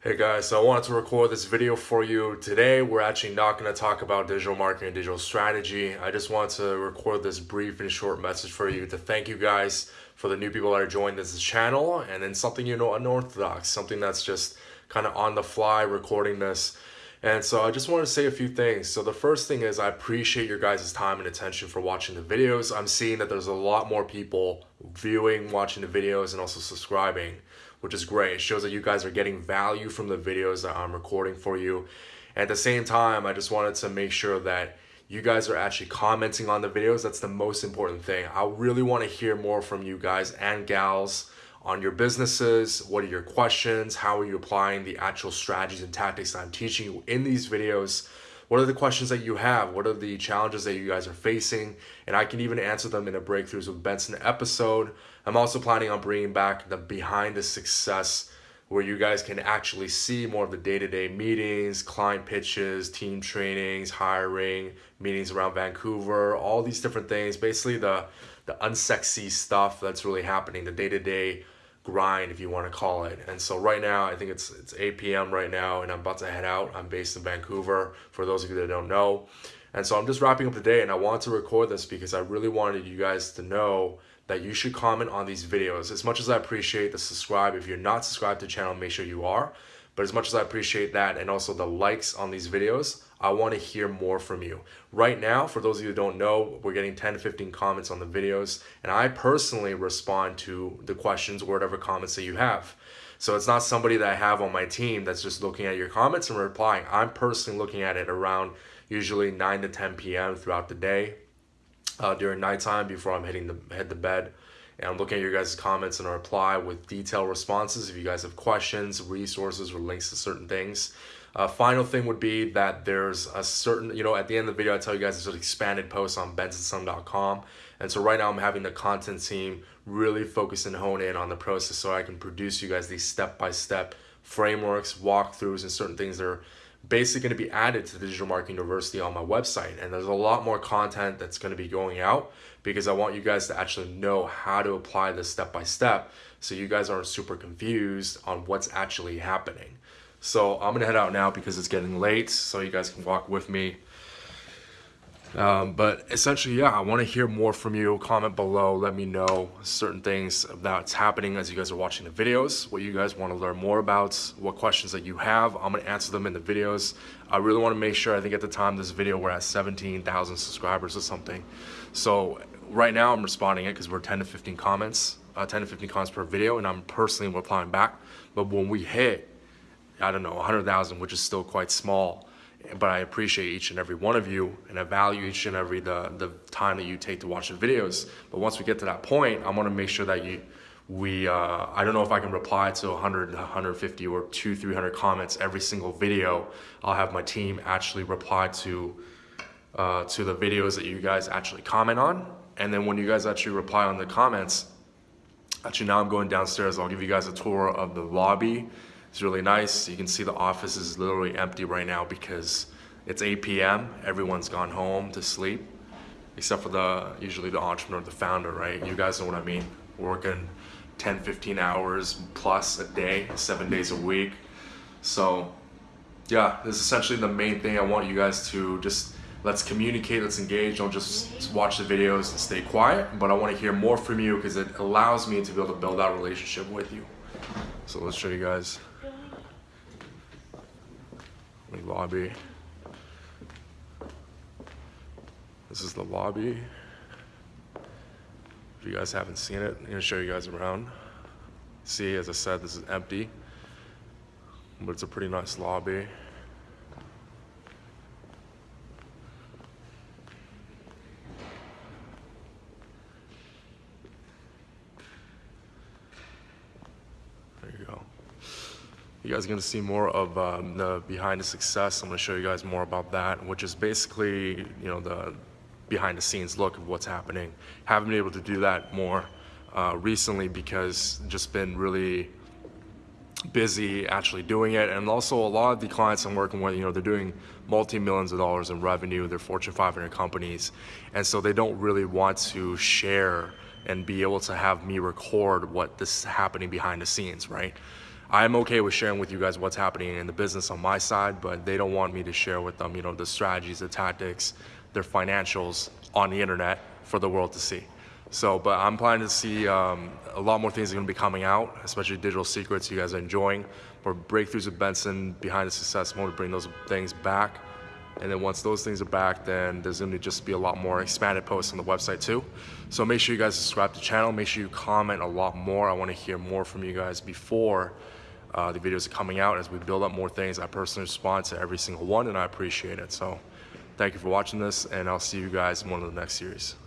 Hey guys, so I wanted to record this video for you. Today, we're actually not going to talk about digital marketing and digital strategy. I just want to record this brief and short message for you to thank you guys for the new people that are joining this channel and then something you know unorthodox, something that's just kind of on the fly recording this. And so I just want to say a few things. So the first thing is I appreciate your guys' time and attention for watching the videos. I'm seeing that there's a lot more people viewing, watching the videos, and also subscribing which is great. It shows that you guys are getting value from the videos that I'm recording for you. At the same time, I just wanted to make sure that you guys are actually commenting on the videos. That's the most important thing. I really want to hear more from you guys and gals on your businesses. What are your questions? How are you applying the actual strategies and tactics that I'm teaching you in these videos? What are the questions that you have? What are the challenges that you guys are facing? And I can even answer them in a Breakthroughs with Benson episode. I'm also planning on bringing back the behind the success where you guys can actually see more of the day-to-day meetings, client pitches, team trainings, hiring, meetings around Vancouver, all these different things. Basically the, the unsexy stuff that's really happening, the day-to-day -day grind, if you want to call it. And so right now, I think it's it's 8 p.m. right now, and I'm about to head out. I'm based in Vancouver, for those of you that don't know. And so I'm just wrapping up the day, and I wanted to record this because I really wanted you guys to know that you should comment on these videos. As much as I appreciate the subscribe, if you're not subscribed to the channel, make sure you are. But as much as I appreciate that and also the likes on these videos, I want to hear more from you. Right now, for those of you who don't know, we're getting 10 to 15 comments on the videos, and I personally respond to the questions or whatever comments that you have. So it's not somebody that I have on my team that's just looking at your comments and replying. I'm personally looking at it around usually 9 to 10 p.m. throughout the day uh, during nighttime before I'm hitting the head to bed. And I'm looking at your guys' comments and reply with detailed responses if you guys have questions, resources, or links to certain things. Uh, final thing would be that there's a certain, you know, at the end of the video, I tell you guys there's an expanded post on bensonsung.com. And so right now I'm having the content team really focus and hone in on the process so I can produce you guys these step-by-step -step frameworks, walkthroughs, and certain things that are basically going to be added to the Digital Marketing University on my website. And there's a lot more content that's going to be going out because I want you guys to actually know how to apply this step by step so you guys aren't super confused on what's actually happening. So I'm going to head out now because it's getting late so you guys can walk with me um, but essentially, yeah, I want to hear more from you. Comment below. Let me know certain things that's happening as you guys are watching the videos, what you guys want to learn more about, what questions that you have. I'm going to answer them in the videos. I really want to make sure, I think at the time this video, we're at 17,000 subscribers or something. So right now I'm responding it because we're 10 to 15 comments, uh, 10 to 15 comments per video, and I'm personally replying back. But when we hit, I don't know, 100,000, which is still quite small, but I appreciate each and every one of you and I value each and every the, the time that you take to watch the videos. But once we get to that point, I want to make sure that you, we, uh, I don't know if I can reply to 100, 150 or two, 300 comments every single video. I'll have my team actually reply to, uh, to the videos that you guys actually comment on. And then when you guys actually reply on the comments, actually now I'm going downstairs, I'll give you guys a tour of the lobby it's really nice. You can see the office is literally empty right now because it's 8 p.m. Everyone's gone home to sleep, except for the usually the entrepreneur, the founder, right? You guys know what I mean. Working 10, 15 hours plus a day, seven days a week. So yeah, this is essentially the main thing I want you guys to just let's communicate, let's engage. Don't just watch the videos and stay quiet, but I want to hear more from you because it allows me to be able to build that relationship with you. So let's show you guys the lobby. This is the lobby. If you guys haven't seen it, I'm gonna show you guys around. See, as I said, this is empty, but it's a pretty nice lobby. You guys are going to see more of um, the behind the success. I'm going to show you guys more about that, which is basically, you know, the behind the scenes look of what's happening. Haven't been able to do that more uh, recently because just been really busy actually doing it and also a lot of the clients I'm working with you know they're doing multi-millions of dollars in revenue they're Fortune 500 companies and so they don't really want to share and be able to have me record what this is happening behind the scenes right I'm okay with sharing with you guys what's happening in the business on my side, but they don't want me to share with them, you know, the strategies, the tactics, their financials on the internet for the world to see. So, but I'm planning to see um, a lot more things are going to be coming out, especially digital secrets you guys are enjoying. More breakthroughs with Benson behind the success mode to bring those things back. And then once those things are back, then there's going to just be a lot more expanded posts on the website too. So make sure you guys subscribe to the channel. Make sure you comment a lot more. I want to hear more from you guys before uh, the videos are coming out as we build up more things. I personally respond to every single one and I appreciate it. So thank you for watching this and I'll see you guys in one of the next series.